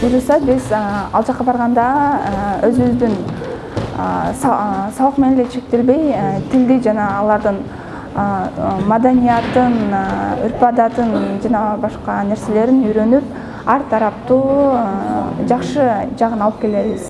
буюрса биз ал жака барганда өзүбүздүн сабак менен эле чектелбей тилди жана алардын маданиятын үрп адатын жана башка нерселерин үйрөнүп ар тараптуу жакшы жагын алып келебиз.